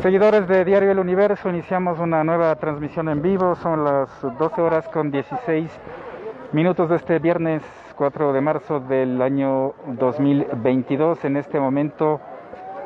Seguidores de Diario El Universo, iniciamos una nueva transmisión en vivo. Son las 12 horas con 16 minutos de este viernes 4 de marzo del año 2022. En este momento,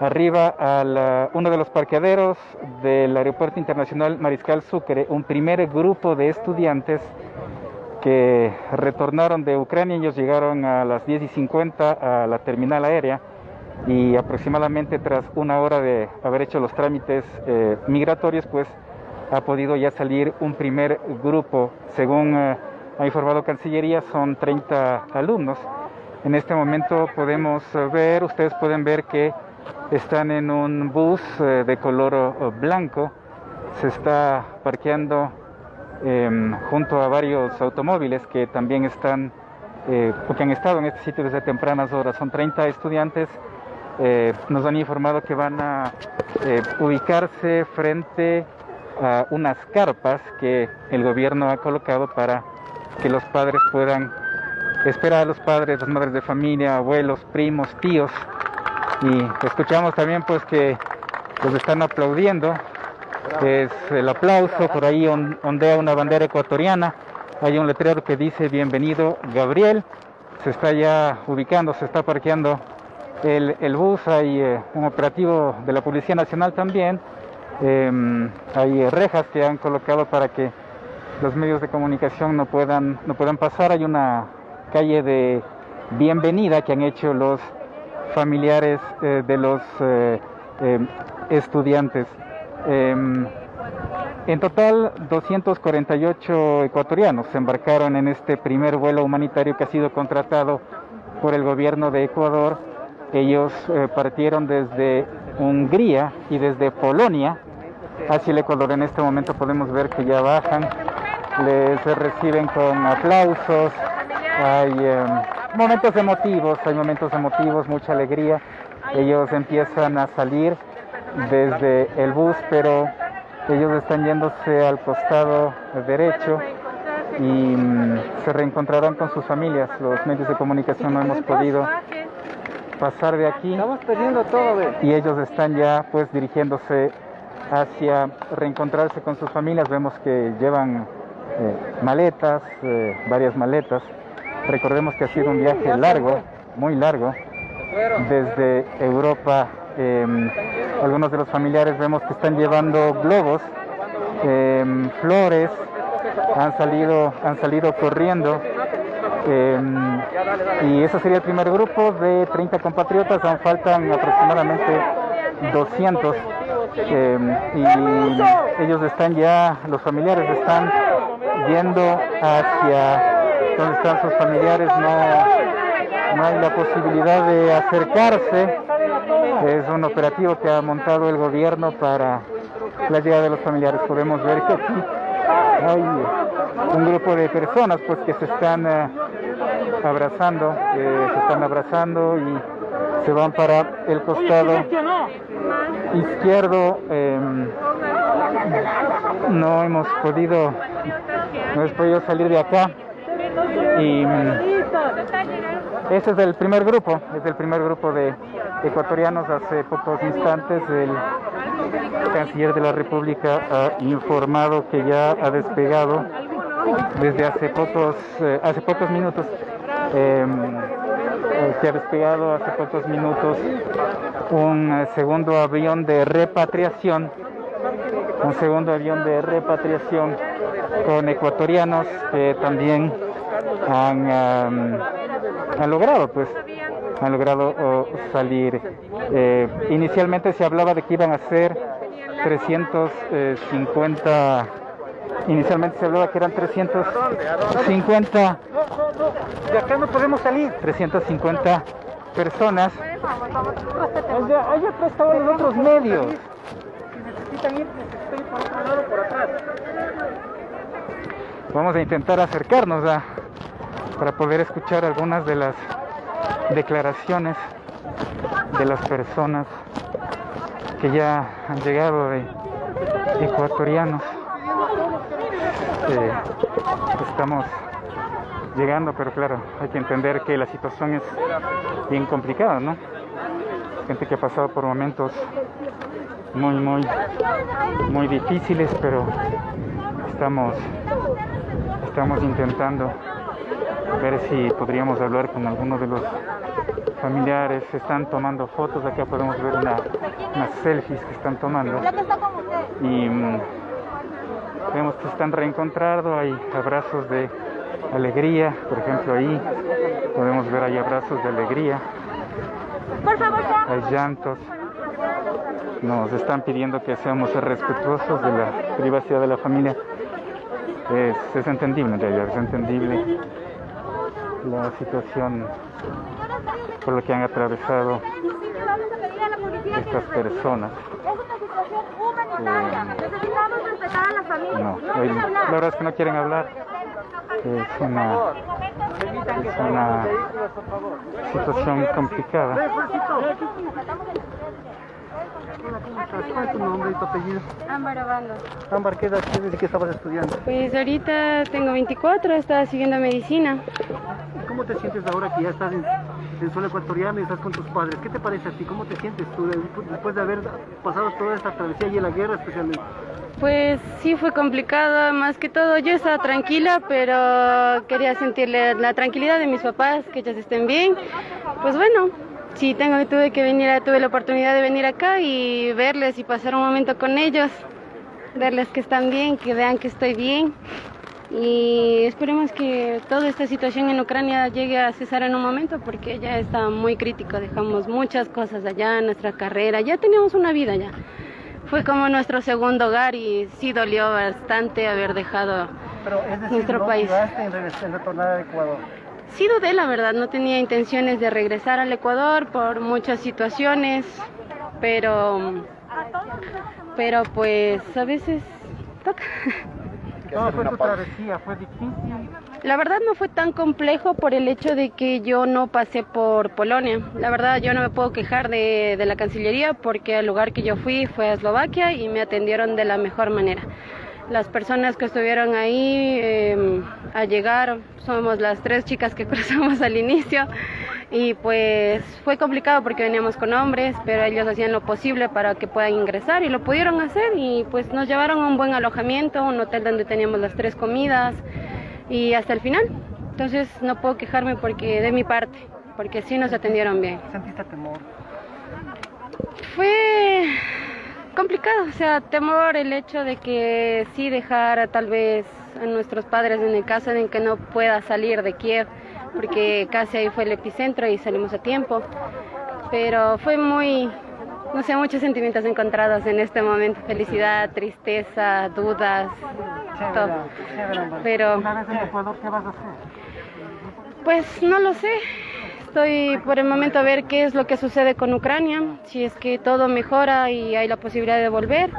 arriba a uno de los parqueaderos del Aeropuerto Internacional Mariscal Sucre, un primer grupo de estudiantes que retornaron de Ucrania. Ellos llegaron a las 10 y 50 a la terminal aérea y aproximadamente tras una hora de haber hecho los trámites eh, migratorios, pues ha podido ya salir un primer grupo. Según eh, ha informado Cancillería, son 30 alumnos. En este momento podemos ver, ustedes pueden ver que están en un bus eh, de color blanco. Se está parqueando em, junto a varios automóviles que también están, que han estado en este sitio desde tempranas horas. Son 30 estudiantes eh, nos han informado que van a eh, ubicarse frente a unas carpas que el gobierno ha colocado para que los padres puedan esperar a los padres, las madres de familia, abuelos, primos, tíos. Y escuchamos también pues que los están aplaudiendo. Es el aplauso, por ahí ondea una bandera ecuatoriana. Hay un letrero que dice bienvenido Gabriel. Se está ya ubicando, se está parqueando el, bus, hay eh, un operativo de la Policía Nacional también, em, hay rejas que han colocado para que los medios de comunicación no puedan, no puedan pasar, hay una calle de bienvenida que han hecho los familiares eh, de los eh, em, estudiantes. Em, en total, 248 ecuatorianos se embarcaron en este primer vuelo humanitario que ha sido contratado por el gobierno de Ecuador ellos eh, partieron desde Hungría y desde Polonia hacia el Ecuador. En este momento podemos ver que ya bajan, les reciben con aplausos, hay em, momentos emotivos, hay momentos emotivos, mucha alegría. Ellos empiezan a salir desde el bus, pero ellos están yéndose al costado derecho y mm, se reencontrarán con sus familias. Los medios de comunicación no hemos podido pasar de aquí. Estamos perdiendo todo, Y ellos están ya pues dirigiéndose hacia reencontrarse con sus familias. Vemos que llevan eh, maletas, eh, varias maletas. Recordemos que ha sido un viaje largo, muy largo, desde Europa. Em, algunos de los familiares vemos que están llevando globos, em, flores, han salido, han salido corriendo Em, y ese sería el primer grupo de 30 compatriotas, aún faltan aproximadamente 200 em, y ellos están ya, los familiares están yendo hacia donde están sus familiares, no, no hay la posibilidad de acercarse, es un operativo que ha montado el gobierno para la llegada de los familiares, podemos ver que aquí hay un grupo de personas pues que se están eh, abrazando, eh, se están abrazando y se van para el costado izquierdo. Em, no hemos podido, no hemos podido salir de acá y ese es el primer grupo, es el primer grupo de ecuatorianos. Hace pocos instantes el canciller de la República ha informado que ya ha despegado desde hace pocos, eh, hace pocos minutos eh, se ha despegado hace pocos minutos un eh, segundo avión de repatriación, un segundo avión de repatriación con ecuatorianos que también han, han logrado pues han logrado salir. inicialmente se hablaba de que iban a ser 350 Inicialmente se hablaba que eran 350. De acá no podemos salir. 350 personas. Allá atrás estaban los otros medios. necesitan ir, necesitan ir por otro lado por atrás. Vamos a intentar acercarnos a, para poder escuchar algunas de las declaraciones de las personas que ya han llegado de ecuatorianos estamos llegando, pero claro, hay que entender que la situación es bien complicada, ¿no? gente que ha pasado por momentos muy, muy, muy difíciles, pero estamos, estamos intentando ver si podríamos hablar con alguno de los familiares. Están tomando fotos, acá podemos ver una, unas selfies que están tomando. Y mm, vemos que están reencontrando, hay abrazos de alegría, por ejemplo ahí podemos ver ahí abrazos de alegría. Hay llantos. Nos están pidiendo que seamos respetuosos de la privacidad de la familia. Es, es entendible en realidad, es entendible la situación por la que han atravesado estas personas. Eh, no, la verdad es que no quieren hablar. Es una, es una situación complicada. ¿Cuál es tu nombre y tu apellido? Ámbar Obando. Ámbar, ¿qué edad tienes y qué estabas estudiando? Pues ahorita tengo 24, estaba siguiendo medicina. ¿Cómo te sientes ahora que ya estás en, en suelo ecuatoriano y estás con tus padres? ¿Qué te parece a ti? ¿Cómo te sientes tú después de haber pasado toda esta travesía y en la guerra especialmente? Pues sí fue complicado, más que todo yo estaba tranquila, pero quería sentirle la tranquilidad de mis papás, que ellos estén bien. Pues bueno, sí tengo tuve que venir, tuve la oportunidad de venir acá y verles y pasar un momento con ellos, verles que están bien, que vean que estoy bien y esperemos que toda esta situación en Ucrania llegue a cesar en un momento porque ya está muy crítico, dejamos muchas cosas allá, nuestra carrera, ya teníamos una vida ya. Fue como nuestro segundo hogar y sí dolió bastante haber dejado Pero, es decir, nuestro ¿no país. en retornar a Ecuador? Sí dudé, la verdad, no tenía intenciones de regresar al Ecuador por muchas situaciones, pero, pero pues a veces toca. ¿Cómo fue travesía? ¿Fue difícil? La verdad no fue tan complejo por el hecho de que yo no pasé por Polonia. La verdad yo no me puedo quejar de, de la Cancillería porque el lugar que yo fui fue a Eslovaquia y me atendieron de la mejor manera. Las personas que estuvieron ahí eh, al llegar somos las tres chicas que cruzamos al inicio y pues fue complicado porque veníamos con hombres, pero ellos hacían lo posible para que puedan ingresar y lo pudieron hacer y pues nos llevaron a un buen alojamiento, un hotel donde teníamos las tres comidas y hasta el final. Entonces no puedo quejarme porque de mi parte, porque sí nos atendieron bien. ¿Sentiste temor? Fue complicado, o sea, temor el hecho de que sí dejara tal vez a nuestros padres en el caso de que no pueda salir de Kiev, porque casi ahí fue el epicentro y salimos a tiempo. Pero fue muy, no sé, muchos sentimientos encontrados en este momento, felicidad, tristeza, dudas, todo. Chévere, chévere, Ámbar. Pero- en Ecuador, ¿qué vas a hacer? Pues no lo sé. Estoy por el momento a ver qué es lo que sucede con Ucrania, si es que todo mejora y hay la posibilidad de volver,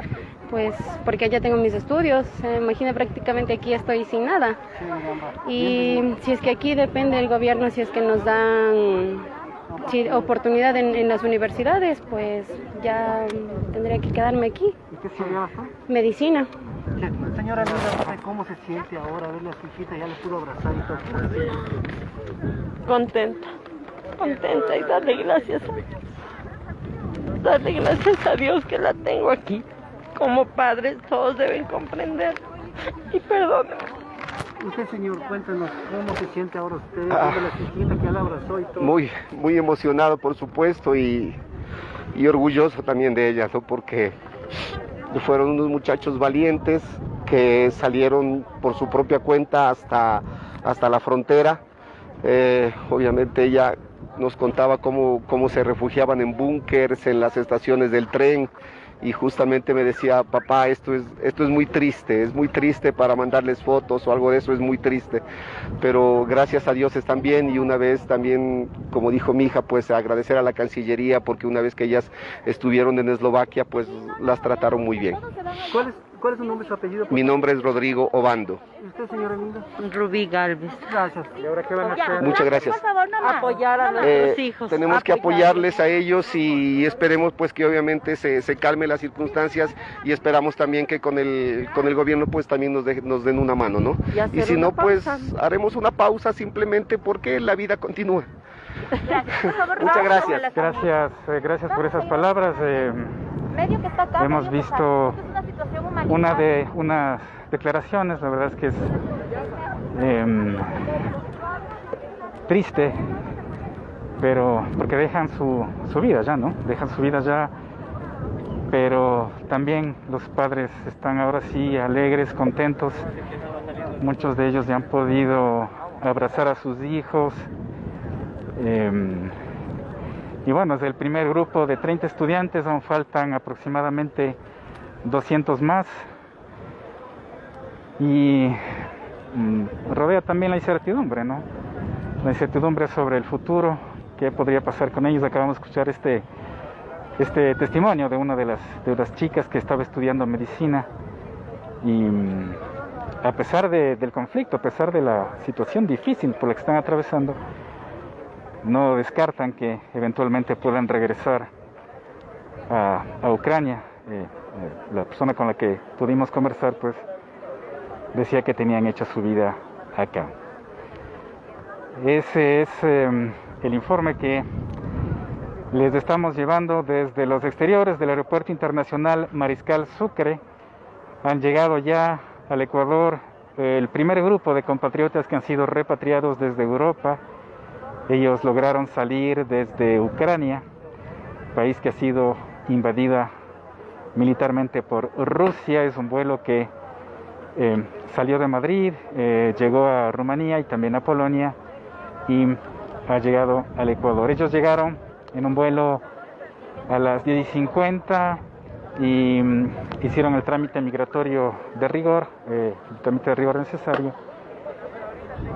pues porque ya tengo mis estudios, eh, imagina prácticamente aquí estoy sin nada. Y si es que aquí depende del gobierno, si es que nos dan si- oportunidad en, en las universidades, pues ya tendría que quedarme aquí. ¿Y qué estudiabas? Medicina. Señora Linda, ¿cómo se siente ahora verle a su hijita? Ya le pudo abrazar y todo. ¿Cómo se siente? contenta, contenta y darle gracias a Dios. Darle gracias a Dios que la tengo aquí. Como padres todos deben comprender. Y perdónenme. Usted, señor, cuéntenos cómo se siente ahora usted Ah. viendo a su hijita que la abrazó y todo. Muy, muy emocionado, por supuesto, y, y orgulloso también de ellas, ¿no? porque fueron unos muchachos valientes que salieron por su propia cuenta hasta, hasta la frontera. Eh, obviamente ella nos contaba cómo, cómo se refugiaban en búnkers, en las estaciones del tren, y justamente me decía, papá, esto es, esto es muy triste, es muy triste para mandarles fotos o algo de eso, es muy triste. Pero gracias a Dios están bien y una vez también, como dijo mi hija, pues agradecer a la Cancillería porque una vez que ellas estuvieron en Eslovaquia, pues las trataron muy bien. ¿Cuál es, ¿Cuál es su nombre y su apellido? por Mi favor? nombre es Rodrigo Obando. ¿Y usted, señora Linda? Rubí Galvez. Gracias. ¿Y ahora qué van a hacer? Muchas gracias. Apoyar a Eh, nuestros hijos. tenemos que apoyar. apoyarles a ellos y esperemos pues que obviamente se, se calmen las circunstancias y esperamos también que con el con el gobierno pues también nos, de- nos den una mano, ¿no? Y si no pues haremos una pausa simplemente porque la vida continúa. Muchas gracias. Gracias, eh, gracias por esas palabras. Eh, hemos visto una de unas declaraciones, la verdad es que es em, triste, pero porque dejan su, su vida ya, ¿no? Dejan su vida ya, pero también los padres están ahora sí alegres, contentos. Muchos de ellos ya han podido abrazar a sus hijos. Em, y bueno, es el primer grupo de 30 estudiantes, aún faltan aproximadamente 200 más. Y mm, rodea también la incertidumbre, ¿no? La incertidumbre sobre el futuro, qué podría pasar con ellos. Acabamos de escuchar este, este testimonio de una de las, de las chicas que estaba estudiando medicina y mm, a pesar del conflicto, a pesar de la situación difícil por la que están atravesando, no descartan que eventualmente puedan regresar a, Ucrania. Eh, eh, la persona con la que pudimos conversar, pues, decía que tenían hecha su vida acá. Ese es em, el informe que les estamos llevando desde los exteriores del Aeropuerto Internacional Mariscal Sucre. Han llegado ya al Ecuador el primer grupo de compatriotas que han sido repatriados desde Europa. Ellos lograron salir desde Ucrania, país que ha sido invadida militarmente por Rusia. Es un vuelo que eh, salió de Madrid, eh, llegó a Rumanía y también a Polonia y ha llegado al Ecuador. Ellos llegaron en un vuelo a las 10.50 y mm, hicieron el trámite migratorio de rigor, eh, el trámite de rigor necesario,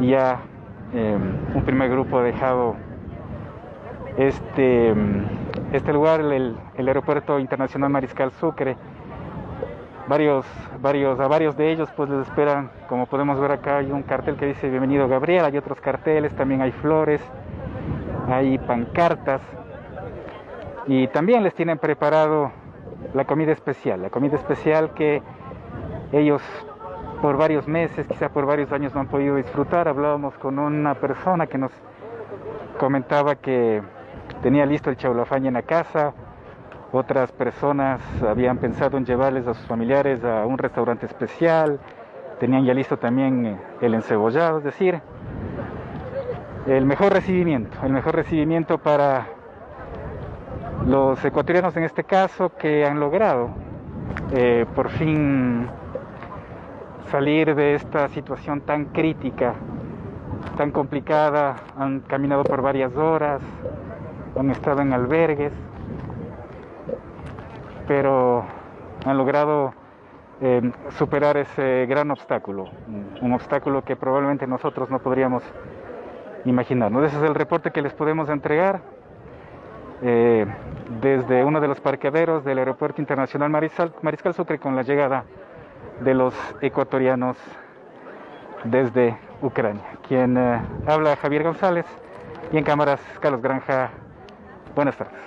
y em, un primer grupo ha dejado este, mm, este lugar, el, aeropuerto internacional Mariscal Sucre. Varios, varios, a varios de ellos pues les esperan, como podemos ver acá hay un cartel que dice bienvenido Gabriel, hay otros carteles, también hay flores, hay pancartas. Y también les tienen preparado la comida especial, la comida especial que ellos por varios meses, quizá por varios años no han podido disfrutar. Hablábamos con una persona que nos comentaba que tenía listo el chaulafaña en la casa, otras personas habían pensado en llevarles a sus familiares a un restaurante especial, tenían ya listo también el encebollado, es decir, el mejor recibimiento, el mejor recibimiento para los ecuatorianos en este caso que han logrado eh, por fin salir de esta situación tan crítica, tan complicada, han caminado por varias horas, han estado en albergues, pero han logrado eh, superar ese gran obstáculo, un obstáculo que probablemente nosotros no podríamos imaginarnos. Ese es el reporte que les podemos entregar. Eh, desde uno de los parqueaderos del Aeropuerto Internacional Mariscal Sucre con la llegada de los ecuatorianos desde Ucrania. Quien eh, habla Javier González y en cámaras Carlos Granja. Buenas tardes.